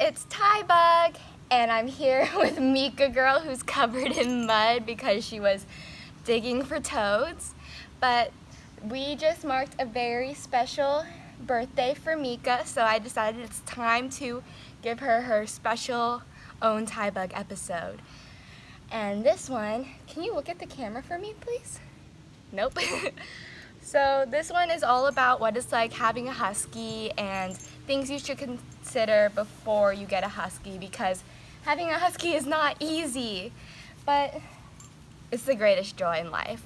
it's Ty Bug, and I'm here with Mika Girl who's covered in mud because she was digging for toads. But we just marked a very special birthday for Mika, so I decided it's time to give her her special own Ty Bug episode. And this one, can you look at the camera for me, please? Nope. So this one is all about what it's like having a husky and things you should consider before you get a husky because having a husky is not easy, but it's the greatest joy in life.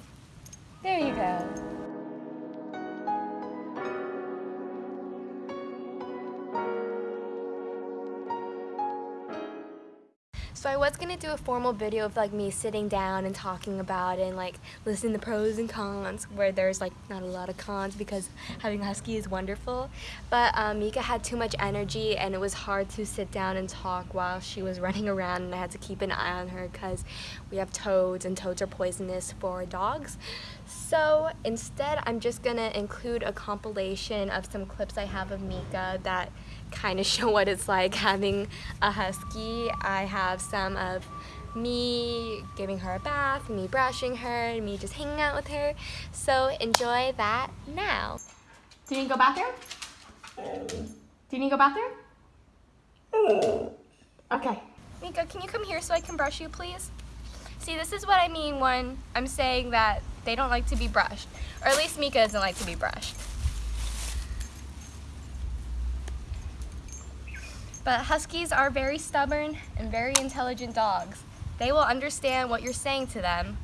There you go. So I was gonna do a formal video of like me sitting down and talking about it and like listing the pros and cons where there's like not a lot of cons because having a husky is wonderful. But um, Mika had too much energy and it was hard to sit down and talk while she was running around and I had to keep an eye on her because we have toads and toads are poisonous for dogs. So instead I'm just gonna include a compilation of some clips I have of Mika that kind of show what it's like having a husky. I have some of me giving her a bath, me brushing her, me just hanging out with her. So enjoy that now. Do you need to go bathroom? Do you need to go bathroom? Okay. Mika, can you come here so I can brush you, please? See, this is what I mean when I'm saying that they don't like to be brushed. Or at least Mika doesn't like to be brushed. But Huskies are very stubborn and very intelligent dogs. They will understand what you're saying to them,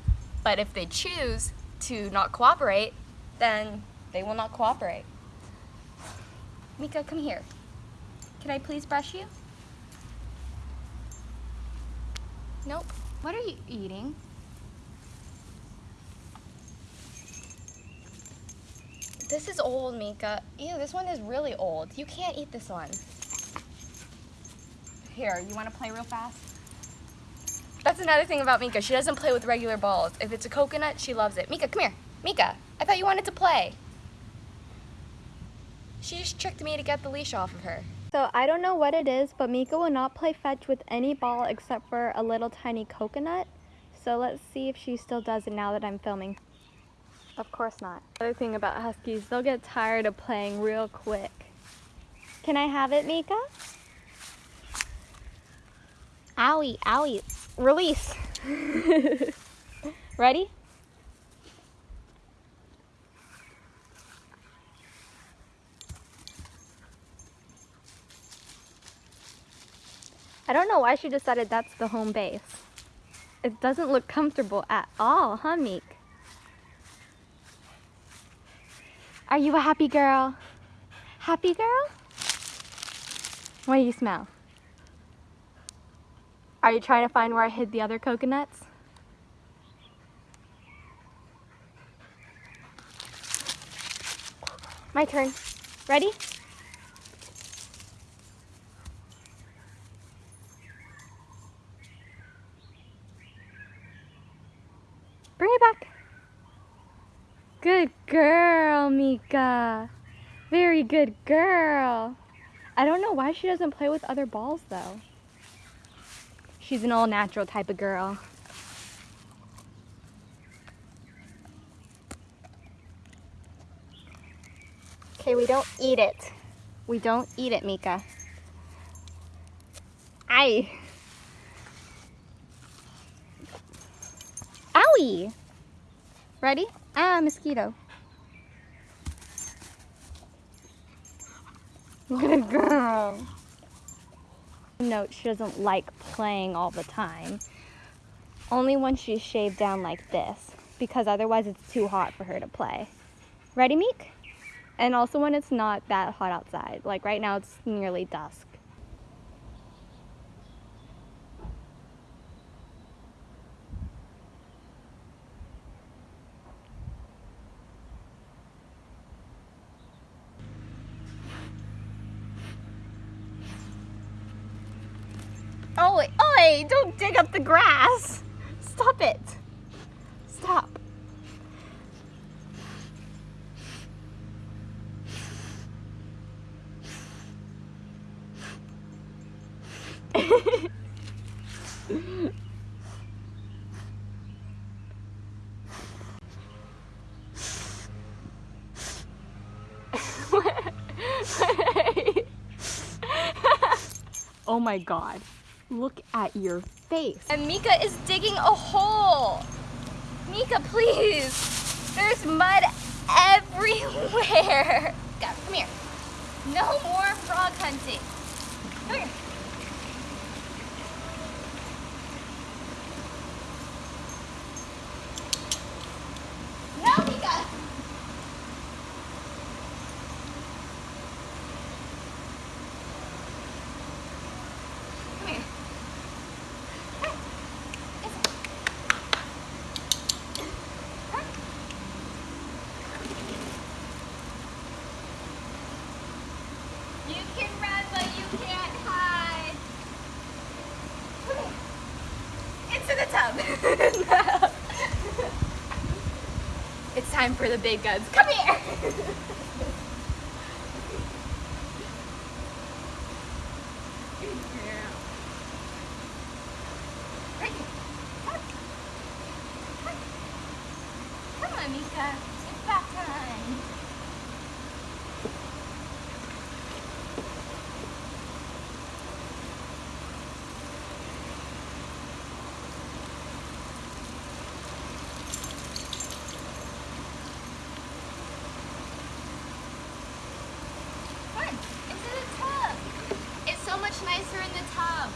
but if they choose to not cooperate, then they will not cooperate. Mika, come here. Can I please brush you? Nope. What are you eating? This is old, Mika. Ew, this one is really old. You can't eat this one. Here, you want to play real fast? That's another thing about Mika. She doesn't play with regular balls. If it's a coconut, she loves it. Mika, come here. Mika, I thought you wanted to play. She just tricked me to get the leash off of her. So I don't know what it is, but Mika will not play fetch with any ball except for a little tiny coconut. So let's see if she still does it now that I'm filming. Of course not. Other thing about Huskies, they'll get tired of playing real quick. Can I have it, Mika? Owie, owie. Release. Ready? I don't know why she decided that's the home base. It doesn't look comfortable at all, huh, Meek? Are you a happy girl? Happy girl? What do you smell? Are you trying to find where I hid the other coconuts? My turn. Ready? Bring it back. Good girl, Mika. Very good girl. I don't know why she doesn't play with other balls though. She's an all natural type of girl. Okay, we don't eat it. We don't eat it, Mika. Aye. Owie! Ready? Ah, mosquito. Good girl. Note, she doesn't like playing all the time. Only when she's shaved down like this, because otherwise it's too hot for her to play. Ready, Meek? And also when it's not that hot outside. Like right now it's nearly dusk. Oh, oi, don't dig up the grass. Stop it. Stop. oh my god. Look at your face. And Mika is digging a hole. Mika, please. There's mud everywhere. Come here. No more frog hunting. Come here. No, Mika. Come here. You can run, but you can't hide. Into the tub. it's time for the big guns. Come here. Come on, Mika. It's bath time. Fun. Into the tub. It's so much nicer in the tub.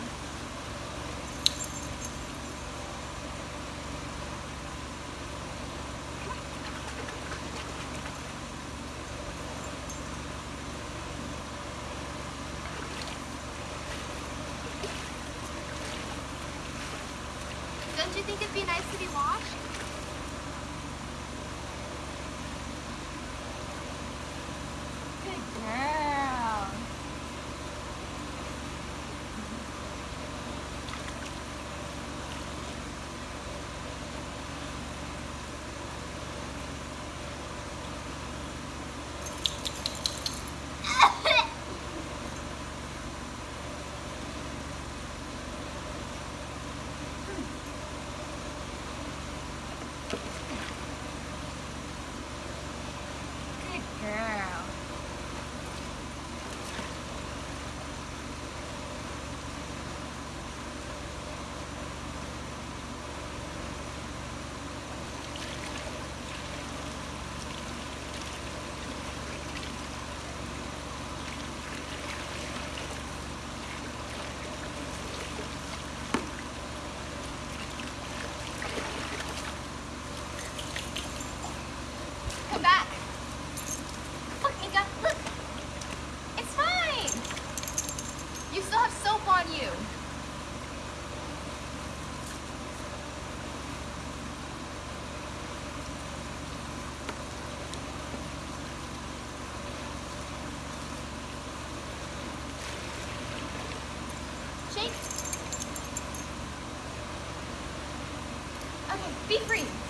Don't you think it'd be nice to be washed? Good girl. Good girl. Come back. Look, Mika, look. It's fine. You still have soap on you. Shake. Okay, be free.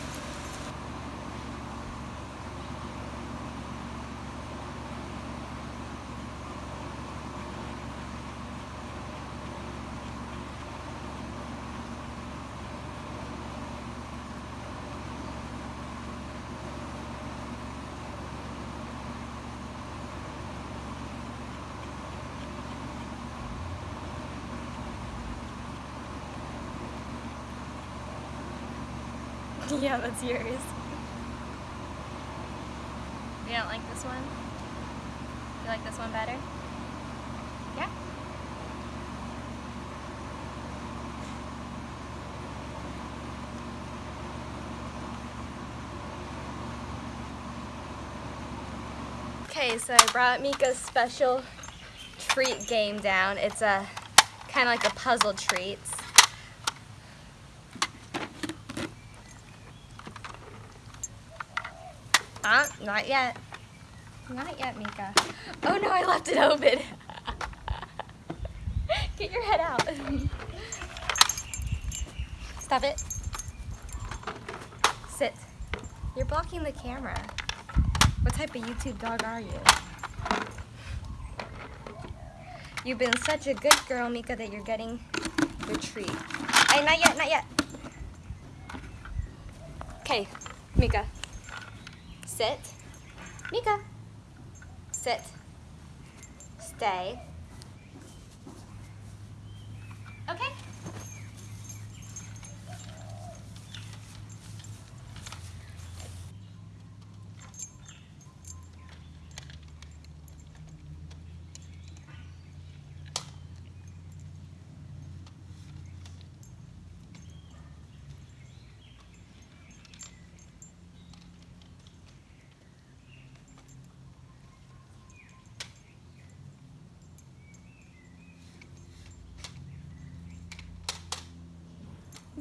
Yeah, that's yours. You don't like this one? You like this one better? Yeah? Okay, so I brought Mika's special treat game down. It's a kind of like a puzzle treats. Uh, not yet. Not yet, Mika. Oh no, I left it open. Get your head out. Stop it. Sit. You're blocking the camera. What type of YouTube dog are you? You've been such a good girl, Mika, that you're getting your treat. Hey, not yet, not yet. Okay, Mika. Sit. Mika. Sit. Stay. Okay.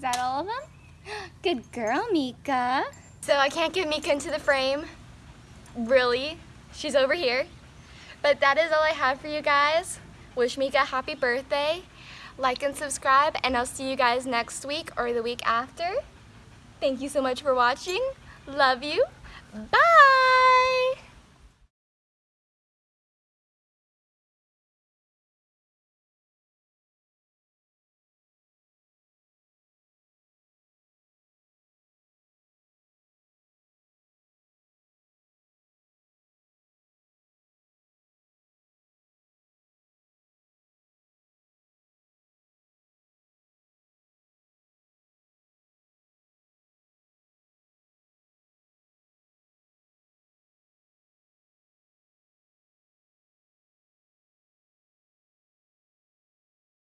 Is that all of them? Good girl, Mika. So I can't get Mika into the frame. Really? She's over here. But that is all I have for you guys. Wish Mika a happy birthday. Like and subscribe, and I'll see you guys next week or the week after. Thank you so much for watching. Love you. Bye!